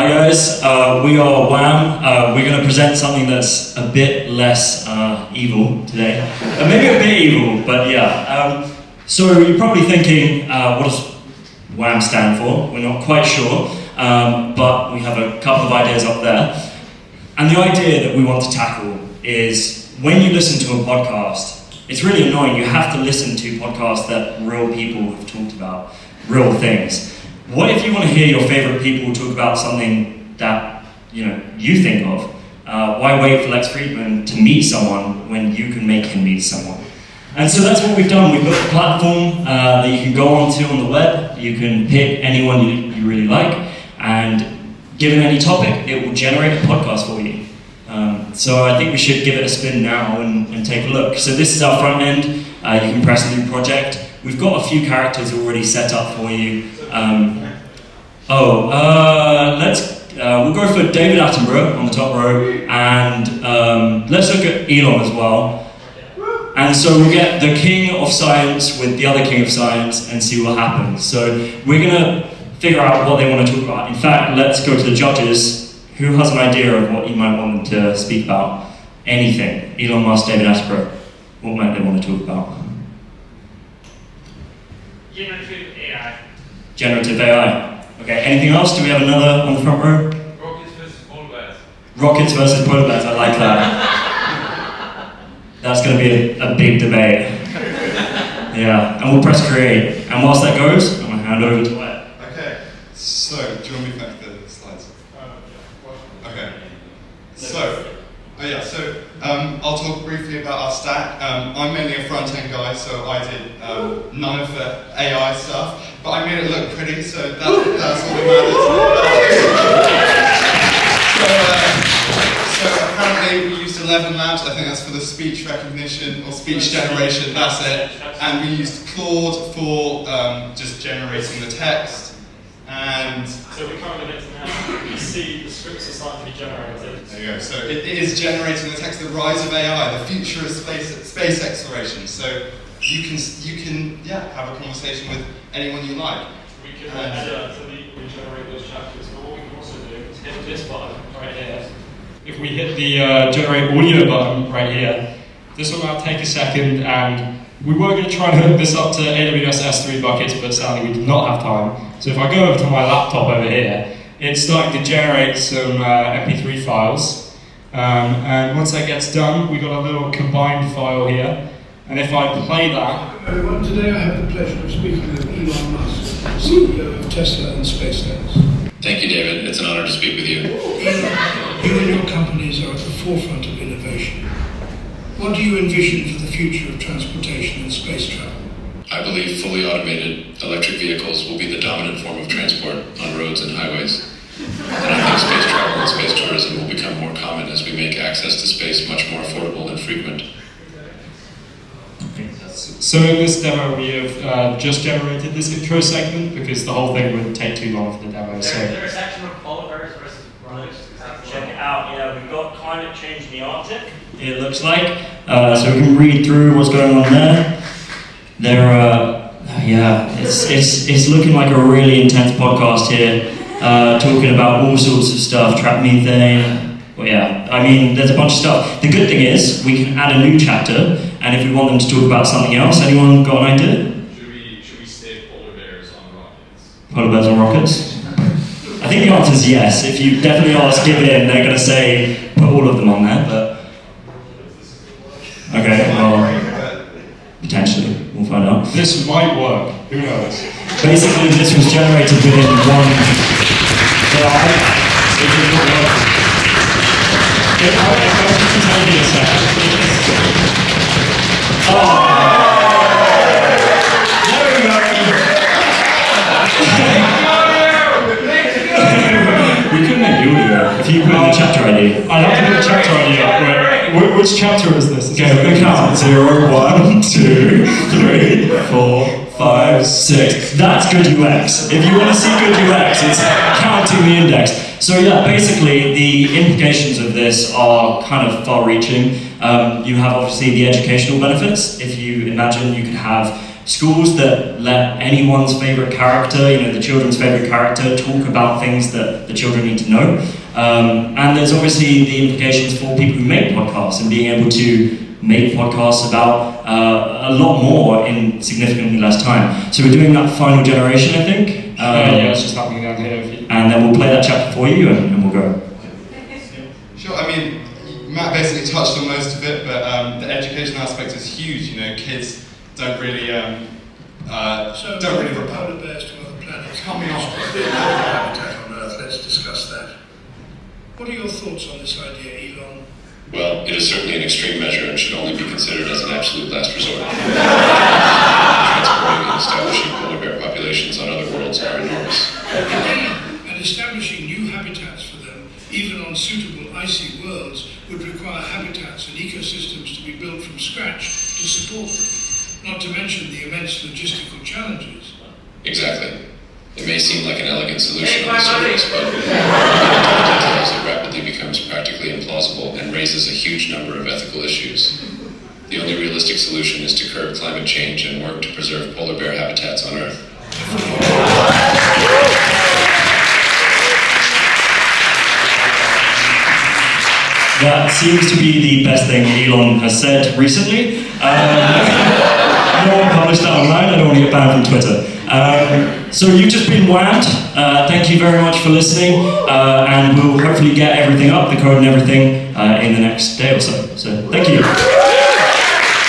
Hi guys, uh, we are Wham. Uh, we're going to present something that's a bit less uh, evil today. Uh, maybe a bit evil, but yeah. Um, so you're probably thinking, uh, what does Wham stand for? We're not quite sure, um, but we have a couple of ideas up there. And the idea that we want to tackle is when you listen to a podcast, it's really annoying. You have to listen to podcasts that real people have talked about, real things. What if you want to hear your favorite people talk about something that you know you think of? Uh, why wait for Lex Fridman to meet someone when you can make him meet someone? And so that's what we've done. We've built a platform uh, that you can go onto on the web. You can pick anyone you, you really like, and given any topic, it will generate a podcast for you. Um, so I think we should give it a spin now and, and take a look. So this is our front end. Uh, you can press new project. We've got a few characters already set up for you. Um, oh, uh, let's uh, we'll go for David Attenborough on the top row, and um, let's look at Elon as well. And so we'll get the king of science with the other king of science and see what happens. So we're gonna figure out what they want to talk about. In fact, let's go to the judges. Who has an idea of what you might want them to speak about? Anything. Elon Musk, David Attenborough. What might they want to talk about? Generative AI. Okay, anything else? Do we have another on the front row? Rockets versus polar bears. Rockets versus polar bears, I like that. That's going to be a, a big debate. Yeah, and we'll press create. And whilst that goes, I'm going to hand over to Wet. Okay, so do you want me back the slides? Uh, okay. So, oh yeah, so um, I'll talk briefly about our stack. Um, I'm mainly a front end guy, so I did um, none of the AI stuff, but I made it look pretty, so that, that's all that matters. so, uh, so apparently we used 11 labs, I think that's for the speech recognition or speech generation, that's it. And we used Claude for um, just generating the text. And So we're currently getting now. You see the scripts are starting to be generated. There you go. So it, it is generating the text, the rise of AI, the future of space, space exploration. So you can you can yeah have a conversation with anyone you like. We can And- edit to the, regenerate those chapters, but what we can also do is hit this button right here. If we hit the uh, generate audio button right here, this will now take a second and we were going to try and hook this up to AWS S3 buckets, but sadly we did not have time. So if I go over to my laptop over here, it's starting to generate some uh, MP3 files. Um, and once that gets done, we've got a little combined file here. And if I play that, Everyone, today I have the pleasure of speaking with Elon Musk, CEO of Tesla and SpaceX. Thank you, David. It's an honor to speak with you. Elon, you and your companies are at the forefront of innovation. What do you envision for the future of transportation and space travel? I believe fully automated electric vehicles will be the dominant form of transport on roads and highways. And I think space travel and space tourism will become more common as we make access to space much more affordable and frequent. So in this demo, we have uh, just generated this intro segment because the whole thing would take too long for the demo. So Is there a section of polar bears versus rockets? Check it out. Yeah, we've got climate change in the Arctic. It looks like. Uh, so we can read through what's going on there. There, uh, yeah, it's, it's, it's looking like a really intense podcast here, uh, talking about all sorts of stuff, trap methane. Well, yeah, I mean, there's a bunch of stuff. The good thing is we can add a new chapter, and if we want them to talk about something else, anyone got an idea? Should we should we stay polar bears on rockets? Polar bears on rockets? The answer is yes. If you definitely ask Give It In, they're going to say put all of them on there, but. Okay, well, potentially. We'll find out. this might work. Who knows? Basically, this was generated within one. So I, it did not work. If I, if I was to tell you a which chapter is this? Is Okay, we're gonna count. Zero, one, two, three, four, five, six. That's good UX. If you want to see good UX, it's counting the index. So yeah, basically the implications of this are kind of far-reaching. Um, you have obviously the educational benefits. If you imagine you could have schools that let anyone's favorite character, you know, the children's favorite character, talk about things that the children need to know. Um, and there's obviously the implications for people who make podcasts and being able to make podcasts about uh, a lot more in significantly less time. So we're doing that final generation, I think. Uh, yeah, it's just happening down here. And then we'll play that chapter for you and, and we'll go. Sure, I mean, Matt basically touched on most of it, but um, the education aspect is huge. You know, kids don't really um, uh, so don't really polar bears to other planets. Coming off. habitat on Earth. Let's discuss that. What are your thoughts on this idea, Elon? Well, it is certainly an extreme measure and should only be considered as an absolute last resort. Transporting and establishing polar bear populations on other worlds are enormous. And establishing new habitats for them, even on suitable icy worlds, would require habitats and ecosystems to be built from scratch to support them, not to mention the immense logistical challenges. Exactly. It may seem like an elegant solution on the surface, but raises a huge number of ethical issues. The only realistic solution is to curb climate change and work to preserve polar bear habitats on Earth. That seems to be the best thing Elon has said recently. Um, no one published that online, I don't want to get banned from Twitter. Um, so you've just been whammed. Uh, thank you very much for listening, uh, and we'll hopefully get everything up, the code and everything, uh, in the next day or so. So thank you.